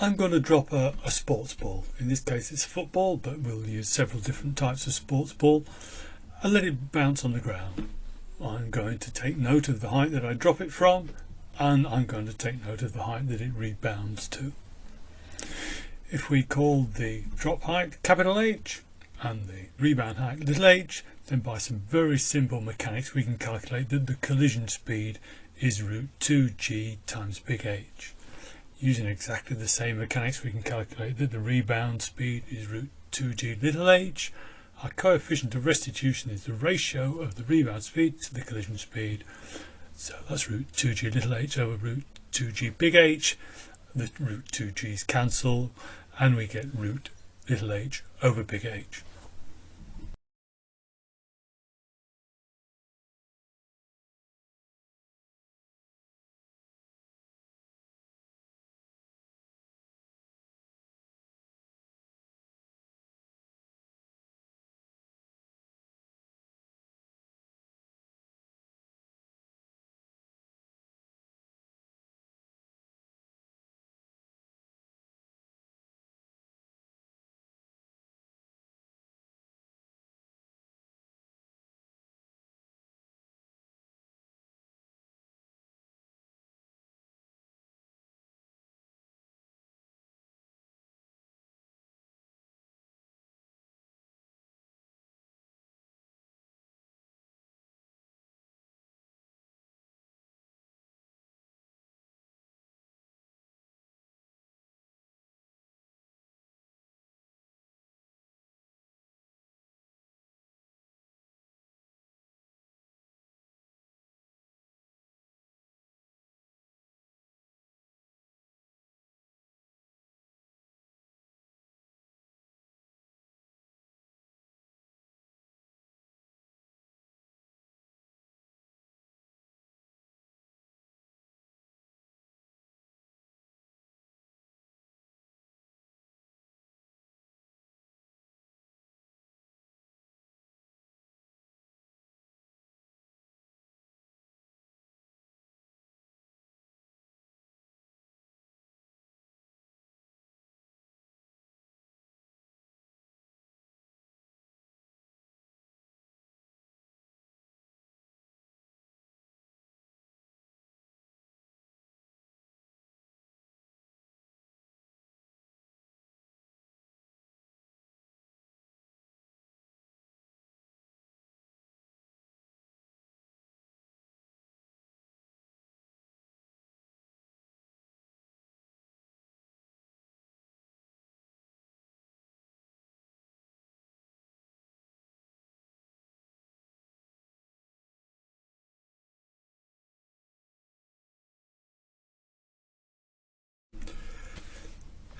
I'm going to drop a, a, sports ball. In this case it's football, but we'll use several different types of sports ball and let it bounce on the ground. I'm going to take note of the height that I drop it from and I'm going to take note of the height that it rebounds to. If we call the drop height capital H and the rebound height little h, then by some very simple mechanics we can calculate that the collision speed is root 2g times big H. Using exactly the same mechanics we can calculate that the rebound speed is root 2g little h. Our coefficient of restitution is the ratio of the rebound speed to the collision speed. So that's root 2g little h over root 2g big H. The root 2g's cancel and we get root little h over big H.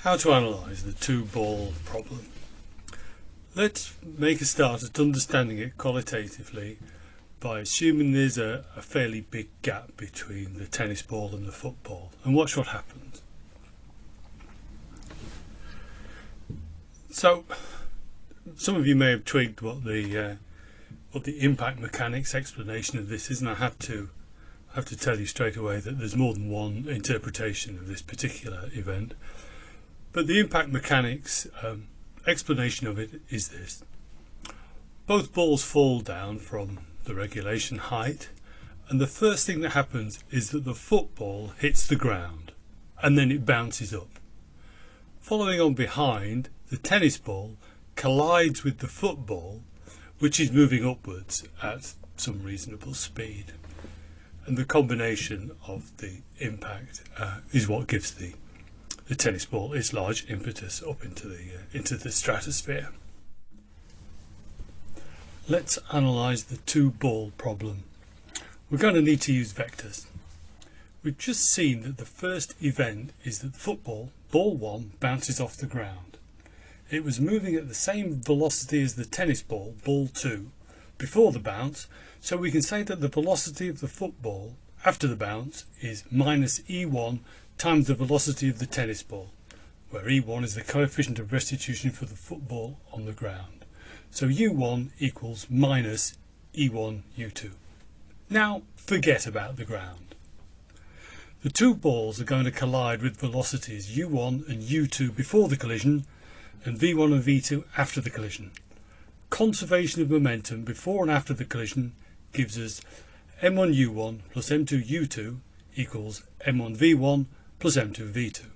How to analyse the two ball problem. Let's make a start at understanding it qualitatively by assuming there's a, a, fairly big gap between the tennis ball and the football and watch what happens. So some of you may have twigged what the uh, what the impact mechanics explanation of this is and I have to have to tell you straight away that there's more than one interpretation of this particular event. But the impact mechanics um, explanation of it is this. Both balls fall down from the regulation height and the first thing that happens is that the football hits the ground and then it bounces up. Following on behind, the tennis ball collides with the football which is moving upwards at some reasonable speed and the combination of the impact uh, is what gives the the tennis ball is large impetus up into the uh, into the stratosphere. Let's analyse the two ball problem. We're going to need to use vectors. We've just seen that the first event is that the football, ball 1, bounces off the ground. It was moving at the same velocity as the tennis ball, ball 2, before the bounce, so we can say that the velocity of the football after the bounce is minus e1 times the velocity of the tennis ball, where E1 is the coefficient of restitution for the football on the ground. So U1 equals minus E1 U2. Now forget about the ground. The two balls are going to collide with velocities u1 and u2 before the collision and v1 and v2 after the collision. Conservation of momentum before and after the collision gives us m1u1 plus m2u2 equals m1v1 plus m2v2.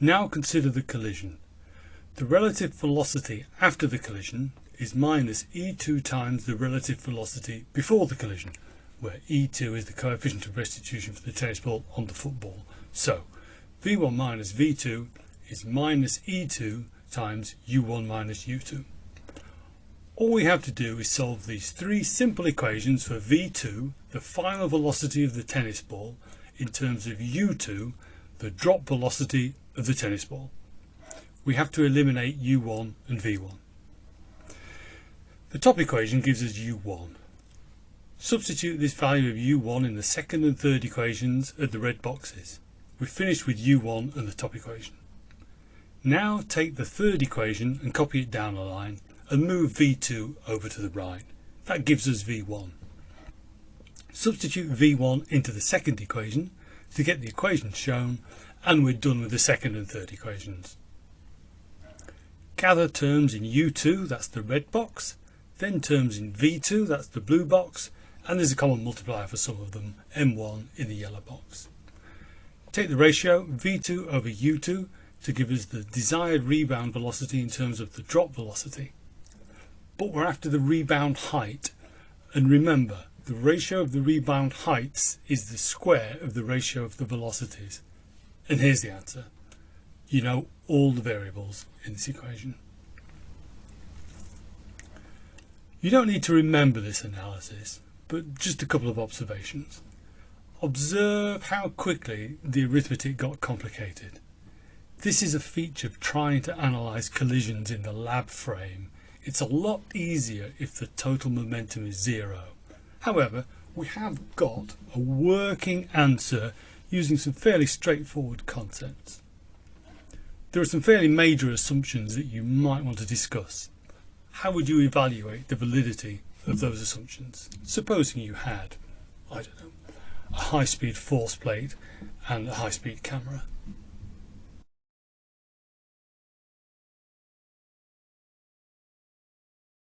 Now consider the collision. The relative velocity after the collision is minus e2 times the relative velocity before the collision, where e2 is the coefficient of restitution for the tennis ball on the football. So v1 minus v2 is minus e2 times u1 minus u2. All we have to do is solve these three simple equations for v2, the final velocity of the tennis ball, in terms of u2, the drop velocity of the tennis ball. We have to eliminate u1 and v1. The top equation gives us u1. Substitute this value of u1 in the second and third equations at the red boxes. We've finished with u1 and the top equation. Now take the third equation and copy it down a line and move v2 over to the right. That gives us v1. Substitute v1 into the second equation to get the equation shown and we're done with the second and third equations. Gather terms in u2, that's the red box, then terms in V2, that's the blue box, and there's a common multiplier for some of them, M1 in the yellow box. Take the ratio V2 over U2 to give us the desired rebound velocity in terms of the drop velocity. But we're after the rebound height, and remember, the ratio of the rebound heights is the square of the ratio of the velocities. And here's the answer. You know all the variables in this equation. You don't need to remember this analysis, but just a couple of observations. Observe how quickly the arithmetic got complicated. This is a feature of trying to analyse collisions in the lab frame. It's a lot easier if the total momentum is zero. However, we have got a working answer using some fairly straightforward concepts. There are some fairly major assumptions that you might want to discuss how would you evaluate the validity of those assumptions? Supposing you had, I don't know, a high-speed force plate and a high-speed camera.